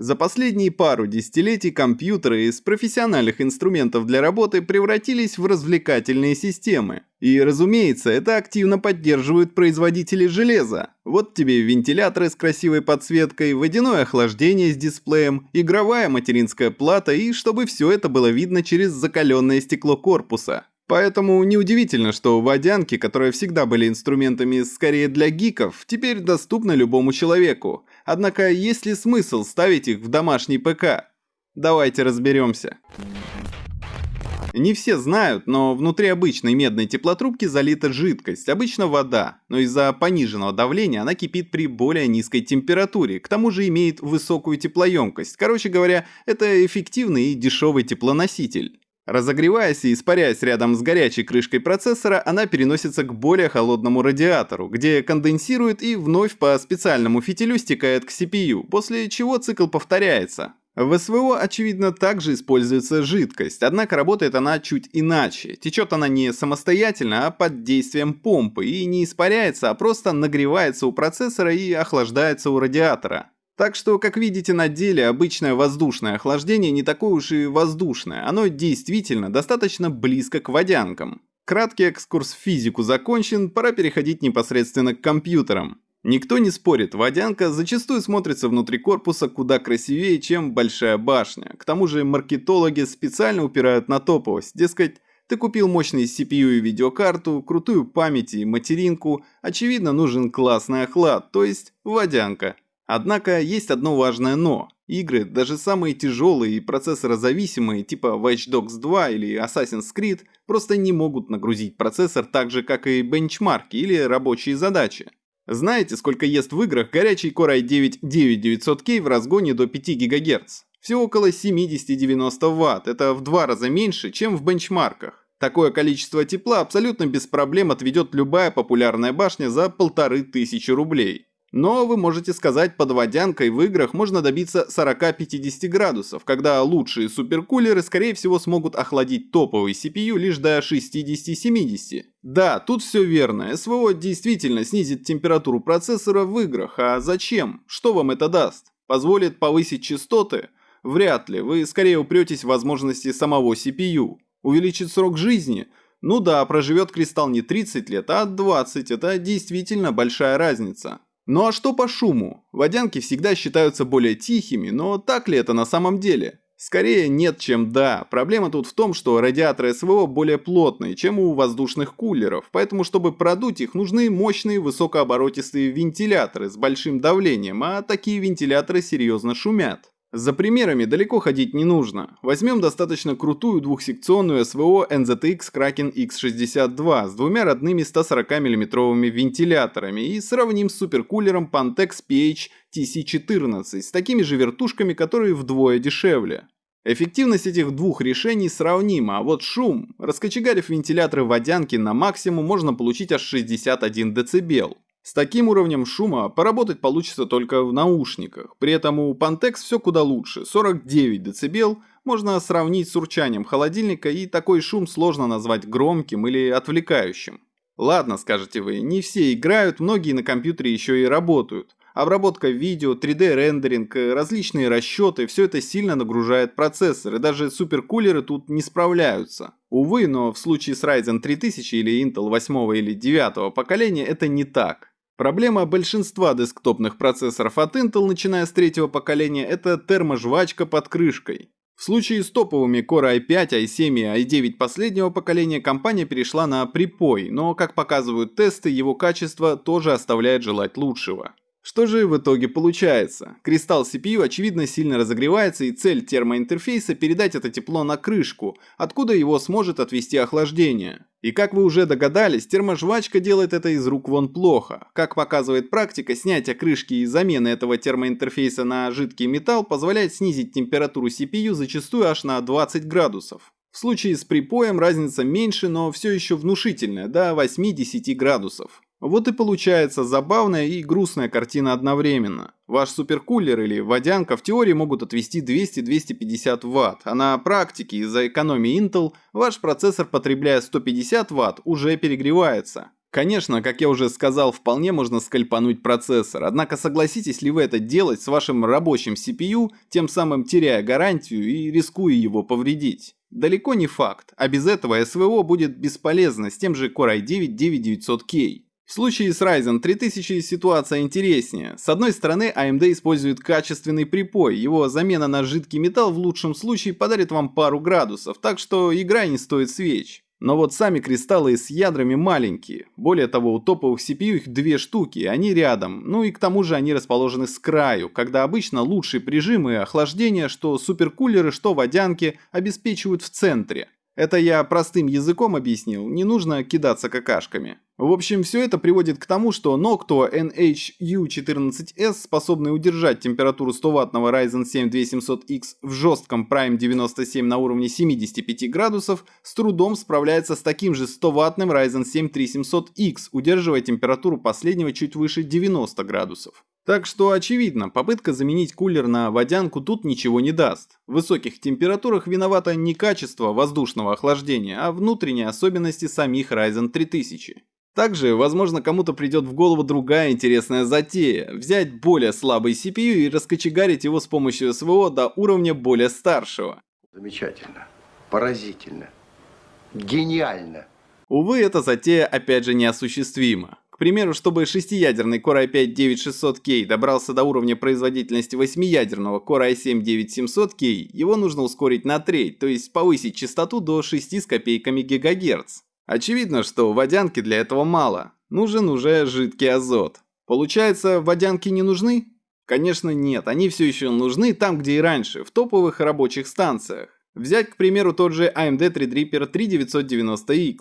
За последние пару десятилетий компьютеры из профессиональных инструментов для работы превратились в развлекательные системы. И, разумеется, это активно поддерживают производители железа. Вот тебе вентиляторы с красивой подсветкой, водяное охлаждение с дисплеем, игровая материнская плата и чтобы все это было видно через закаленное стекло корпуса. Поэтому неудивительно, что водянки, которые всегда были инструментами скорее для гиков, теперь доступны любому человеку. Однако есть ли смысл ставить их в домашний ПК? Давайте разберемся. Не все знают, но внутри обычной медной теплотрубки залита жидкость, обычно вода, но из-за пониженного давления она кипит при более низкой температуре, к тому же имеет высокую теплоемкость. Короче говоря, это эффективный и дешевый теплоноситель. Разогреваясь и испаряясь рядом с горячей крышкой процессора, она переносится к более холодному радиатору, где конденсирует и вновь по специальному фитилю стекает к CPU, после чего цикл повторяется. В СВО, очевидно, также используется жидкость, однако работает она чуть иначе. Течет она не самостоятельно, а под действием помпы и не испаряется, а просто нагревается у процессора и охлаждается у радиатора. Так что, как видите на деле, обычное воздушное охлаждение не такое уж и воздушное, оно действительно достаточно близко к водянкам. Краткий экскурс в физику закончен, пора переходить непосредственно к компьютерам. Никто не спорит, водянка зачастую смотрится внутри корпуса куда красивее, чем большая башня. К тому же маркетологи специально упирают на топовость, дескать, ты купил мощный CPU и видеокарту, крутую память и материнку, очевидно нужен классный охлад, то есть водянка. Однако есть одно важное «но». Игры, даже самые тяжелые и процессорозависимые, типа Watch Dogs 2 или Assassin's Creed, просто не могут нагрузить процессор так же, как и бенчмарки или рабочие задачи. Знаете, сколько ест в играх горячий Core i9-9900K в разгоне до 5 ГГц? Всего около 70-90 Вт, это в два раза меньше, чем в бенчмарках. Такое количество тепла абсолютно без проблем отведет любая популярная башня за полторы тысячи рублей. Но вы можете сказать, под водянкой в играх можно добиться 40-50 градусов, когда лучшие суперкулеры скорее всего смогут охладить топовый CPU лишь до 60-70. Да, тут все верно, СВО действительно снизит температуру процессора в играх, а зачем? Что вам это даст? Позволит повысить частоты? Вряд ли, вы скорее упретесь в возможности самого CPU. Увеличит срок жизни? Ну да, проживет кристалл не 30 лет, а 20, это действительно большая разница. Ну а что по шуму? Водянки всегда считаются более тихими, но так ли это на самом деле? Скорее нет, чем да. Проблема тут в том, что радиаторы СВО более плотные, чем у воздушных кулеров, поэтому чтобы продуть их нужны мощные высокооборотистые вентиляторы с большим давлением, а такие вентиляторы серьезно шумят. За примерами далеко ходить не нужно. Возьмем достаточно крутую двухсекционную СВО NZX Kraken X62 с двумя родными 140 мм вентиляторами и сравним с суперкулером Pantex PH TC14 с такими же вертушками, которые вдвое дешевле. Эффективность этих двух решений сравнима, а вот шум, раскочегарив вентиляторы водянки на максимум, можно получить аж 61 дБ. С таким уровнем шума поработать получится только в наушниках. При этом у Pantex все куда лучше. 49 дБ можно сравнить с урчанием холодильника и такой шум сложно назвать громким или отвлекающим. Ладно, скажете вы, не все играют, многие на компьютере еще и работают. Обработка видео, 3D-рендеринг, различные расчеты – все это сильно нагружает процессор, и даже суперкулеры тут не справляются. Увы, но в случае с Ryzen 3000 или Intel 8 или 9 поколения это не так. Проблема большинства десктопных процессоров от Intel, начиная с третьего поколения, это терможвачка под крышкой. В случае с топовыми Core i5, i7 и i9 последнего поколения компания перешла на припой, но, как показывают тесты, его качество тоже оставляет желать лучшего. Что же в итоге получается? Кристалл CPU очевидно сильно разогревается и цель термоинтерфейса передать это тепло на крышку, откуда его сможет отвести охлаждение. И как вы уже догадались, терможвачка делает это из рук вон плохо. Как показывает практика, снятие крышки и замена этого термоинтерфейса на жидкий металл позволяет снизить температуру CPU зачастую аж на 20 градусов. В случае с припоем разница меньше, но все еще внушительная, до 8-10 градусов. Вот и получается забавная и грустная картина одновременно. Ваш суперкулер или водянка в теории могут отвести 200-250 Вт, а на практике из-за экономии Intel ваш процессор, потребляя 150 Вт, уже перегревается. Конечно, как я уже сказал, вполне можно скальпануть процессор, однако согласитесь ли вы это делать с вашим рабочим CPU, тем самым теряя гарантию и рискуя его повредить? Далеко не факт, а без этого СВО будет бесполезно с тем же Core i9-9900K. В случае с Ryzen 3000 ситуация интереснее. С одной стороны, AMD использует качественный припой, его замена на жидкий металл в лучшем случае подарит вам пару градусов, так что игра не стоит свеч. Но вот сами кристаллы с ядрами маленькие. Более того, у топовых CPU их две штуки, они рядом. Ну и к тому же они расположены с краю, когда обычно лучшие прижимы и охлаждение, что суперкулеры, что водянки, обеспечивают в центре. Это я простым языком объяснил, не нужно кидаться какашками. В общем, все это приводит к тому, что Noctua NHU14S, способный удержать температуру 100-ваттного Ryzen 7 2700X в жестком Prime 97 на уровне 75 градусов, с трудом справляется с таким же 100-ваттным Ryzen 7 3700X, удерживая температуру последнего чуть выше 90 градусов. Так что очевидно, попытка заменить кулер на водянку тут ничего не даст. В высоких температурах виновато не качество воздушного охлаждения, а внутренние особенности самих Ryzen 3000. Также, возможно, кому-то придет в голову другая интересная затея – взять более слабый CPU и раскочегарить его с помощью СВО до уровня более старшего. Замечательно, поразительно, гениально. Увы, эта затея опять же неосуществима примеру, чтобы шестиядерный Core i5-9600K добрался до уровня производительности восьмиядерного Core i7-9700K, его нужно ускорить на треть, то есть повысить частоту до 6 с копейками ГГц. Очевидно, что водянки для этого мало, нужен уже жидкий азот. Получается, водянки не нужны? Конечно нет, они все еще нужны там, где и раньше, в топовых рабочих станциях. Взять, к примеру, тот же AMD Threadripper 3990X.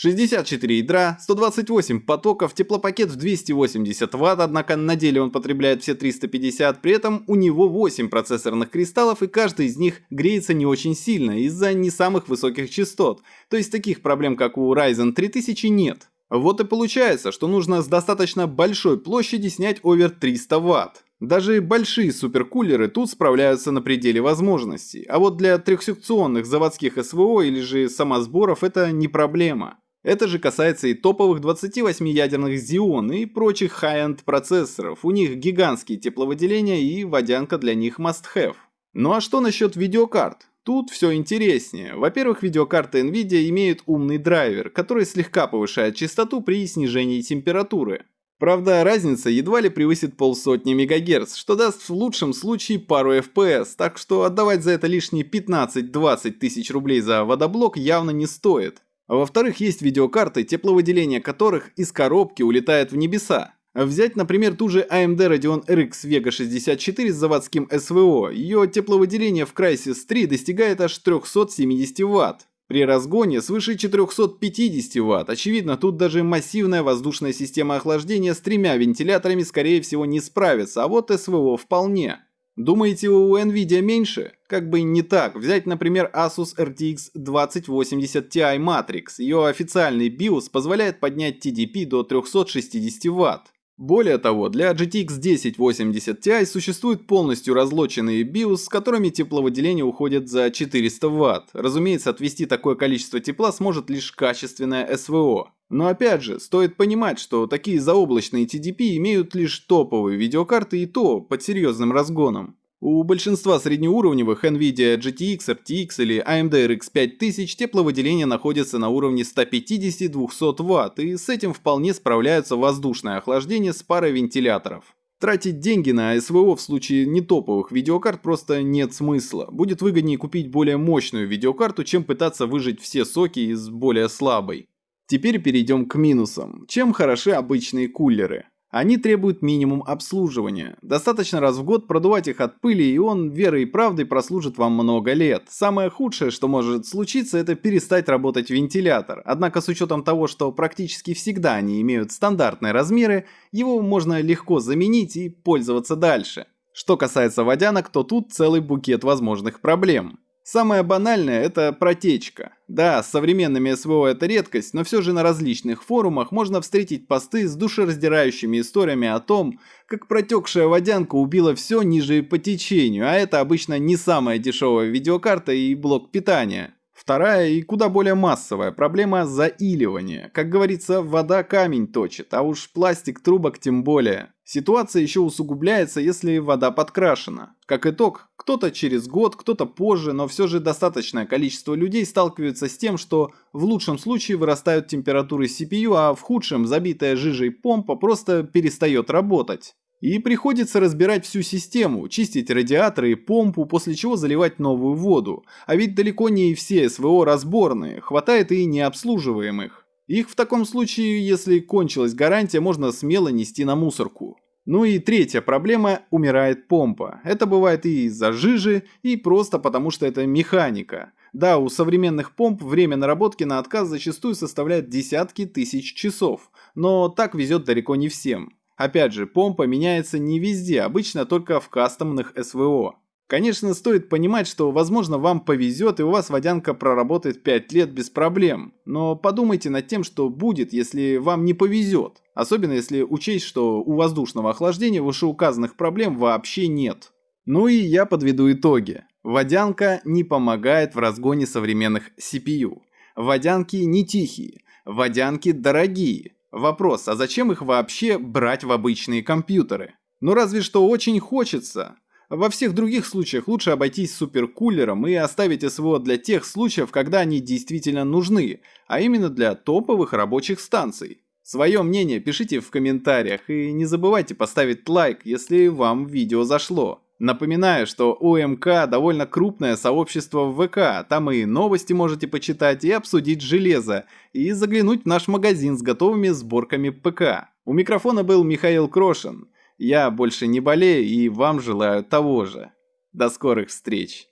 64 ядра, 128 потоков, теплопакет в 280 Вт, однако на деле он потребляет все 350, при этом у него 8 процессорных кристаллов и каждый из них греется не очень сильно из-за не самых высоких частот, то есть таких проблем как у Ryzen 3000 нет. Вот и получается, что нужно с достаточно большой площади снять овер 300 Вт. Даже большие суперкулеры тут справляются на пределе возможностей, а вот для трехсекционных заводских СВО или же самосборов это не проблема. Это же касается и топовых 28-ядерных Xeon и прочих high-end процессоров, у них гигантские тепловыделения и водянка для них must-have. Ну а что насчет видеокарт? Тут все интереснее. Во-первых, видеокарты NVIDIA имеют умный драйвер, который слегка повышает частоту при снижении температуры. Правда, разница едва ли превысит полсотни МГц, что даст в лучшем случае пару FPS, так что отдавать за это лишние 15-20 тысяч рублей за водоблок явно не стоит. А во-вторых, есть видеокарты, тепловыделение которых из коробки улетает в небеса. Взять, например, ту же AMD Radeon RX Vega 64 с заводским SVO. Ее тепловыделение в Crysis 3 достигает аж 370 Вт. При разгоне свыше 450 Вт. Очевидно, тут даже массивная воздушная система охлаждения с тремя вентиляторами скорее всего не справится, а вот СВО вполне. Думаете, у Nvidia меньше? Как бы не так. Взять, например, Asus RTX 2080 Ti Matrix. Ее официальный BIOS позволяет поднять TDP до 360 Вт. Более того, для GTX 1080 Ti существуют полностью разлоченные BIOS, с которыми тепловыделение уходит за 400 Вт. Разумеется, отвести такое количество тепла сможет лишь качественное СВО. Но опять же, стоит понимать, что такие заоблачные TDP имеют лишь топовые видеокарты и то под серьезным разгоном. У большинства среднеуровневых NVIDIA GTX, RTX или AMD RX 5000 тепловыделение находится на уровне 150-200 Вт, и с этим вполне справляются воздушное охлаждение с парой вентиляторов. Тратить деньги на СВО в случае нетоповых видеокарт просто нет смысла. Будет выгоднее купить более мощную видеокарту, чем пытаться выжать все соки из более слабой. Теперь перейдем к минусам. Чем хороши обычные кулеры? Они требуют минимум обслуживания. Достаточно раз в год продувать их от пыли, и он верой и правдой прослужит вам много лет. Самое худшее, что может случиться, это перестать работать вентилятор. Однако с учетом того, что практически всегда они имеют стандартные размеры, его можно легко заменить и пользоваться дальше. Что касается водянок, то тут целый букет возможных проблем. Самое банальное – это протечка. Да, с современными СВО это редкость, но все же на различных форумах можно встретить посты с душераздирающими историями о том, как протекшая водянка убила все ниже по течению, а это обычно не самая дешевая видеокарта и блок питания. Вторая и куда более массовая проблема – заиливания. Как говорится, вода камень точит, а уж пластик трубок тем более. Ситуация еще усугубляется, если вода подкрашена. Как итог, кто-то через год, кто-то позже, но все же достаточное количество людей сталкиваются с тем, что в лучшем случае вырастают температуры CPU, а в худшем забитая жижей помпа просто перестает работать. И приходится разбирать всю систему, чистить радиаторы и помпу, после чего заливать новую воду. А ведь далеко не все СВО разборные, хватает и необслуживаемых. Их в таком случае, если кончилась гарантия, можно смело нести на мусорку. Ну и третья проблема – умирает помпа. Это бывает и из-за жижи, и просто потому что это механика. Да, у современных помп время наработки на отказ зачастую составляет десятки тысяч часов, но так везет далеко не всем. Опять же, помпа меняется не везде, обычно только в кастомных СВО. Конечно, стоит понимать, что возможно вам повезет и у вас водянка проработает 5 лет без проблем. Но подумайте над тем, что будет, если вам не повезет. Особенно если учесть, что у воздушного охлаждения вышеуказанных проблем вообще нет. Ну и я подведу итоги. Водянка не помогает в разгоне современных CPU. Водянки не тихие. Водянки дорогие. Вопрос, а зачем их вообще брать в обычные компьютеры? Ну разве что очень хочется. Во всех других случаях лучше обойтись суперкулером и оставить СВО для тех случаев, когда они действительно нужны, а именно для топовых рабочих станций. Свое мнение пишите в комментариях и не забывайте поставить лайк, если вам видео зашло. Напоминаю, что у МК довольно крупное сообщество в ВК, там и новости можете почитать, и обсудить железо, и заглянуть в наш магазин с готовыми сборками ПК. У микрофона был Михаил Крошин. Я больше не болею и вам желаю того же. До скорых встреч!